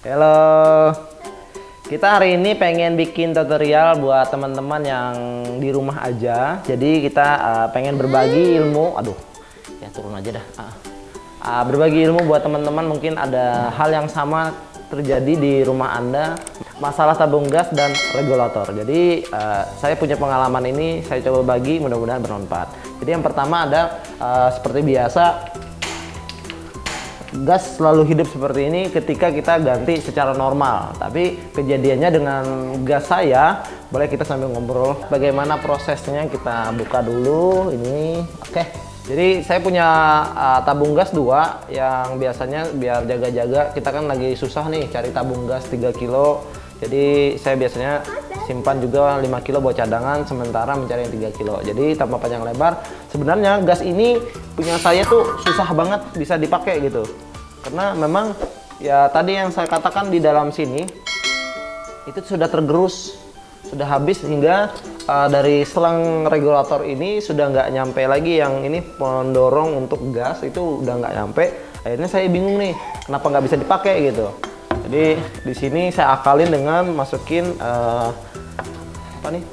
Halo. Kita hari ini pengen bikin tutorial buat teman-teman yang di rumah aja. Jadi kita uh, pengen berbagi ilmu. Aduh, ya turun aja dah. Uh, uh, berbagi ilmu buat teman-teman mungkin ada hal yang sama terjadi di rumah Anda masalah tabung gas dan regulator. Jadi uh, saya punya pengalaman ini, saya coba bagi, mudah-mudahan bermanfaat. Jadi yang pertama ada uh, seperti biasa gas selalu hidup seperti ini ketika kita ganti secara normal. Tapi kejadiannya dengan gas saya, boleh kita sambil ngobrol bagaimana prosesnya kita buka dulu ini. Oke. Jadi saya punya uh, tabung gas dua yang biasanya biar jaga-jaga kita kan lagi susah nih cari tabung gas 3 kilo. Jadi saya biasanya simpan juga 5 kilo buat cadangan sementara mencari yang 3 kilo. Jadi tanpa panjang lebar, sebenarnya gas ini punya saya tuh susah banget bisa dipakai gitu. Karena memang ya tadi yang saya katakan di dalam sini itu sudah tergerus sudah habis hingga uh, dari selang regulator ini sudah nggak nyampe lagi yang ini pendorong untuk gas itu udah nggak nyampe akhirnya saya bingung nih kenapa nggak bisa dipakai gitu jadi di sini saya akalin dengan masukin uh, apa nih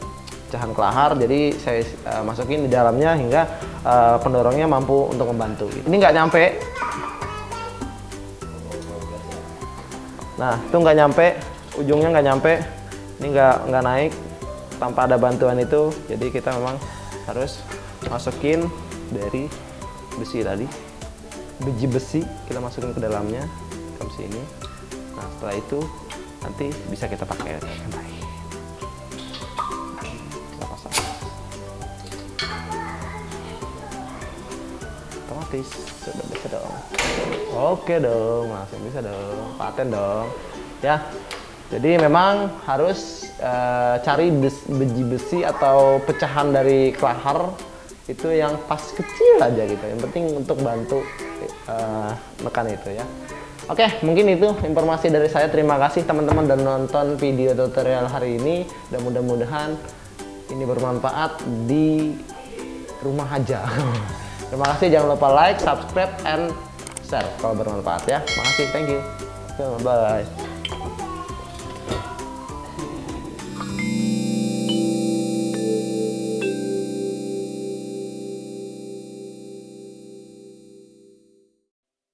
pecahan kelahar. Jadi saya uh, masukin di dalamnya hingga uh, pendorongnya mampu untuk membantu. Ini nggak nyampe. Nah itu nggak nyampe. Ujungnya nggak nyampe. Ini nggak nggak naik tanpa ada bantuan itu. Jadi kita memang harus masukin dari besi tadi. Biji besi kita masukin ke dalamnya. Ke sini nah setelah itu nanti bisa kita pakai baik kita pasang. Otomatis sudah bisa dong. Oke dong langsung bisa dong. Paten dong. Ya jadi memang harus uh, cari biji besi atau pecahan dari kelahar itu yang pas kecil aja gitu. Yang penting untuk bantu uh, mekan itu ya. Oke, mungkin itu informasi dari saya. Terima kasih teman-teman dan nonton video tutorial hari ini. Dan mudah-mudahan ini bermanfaat di rumah aja. Terima kasih. Jangan lupa like, subscribe, and share kalau bermanfaat ya. Makasih. Thank you. Bye.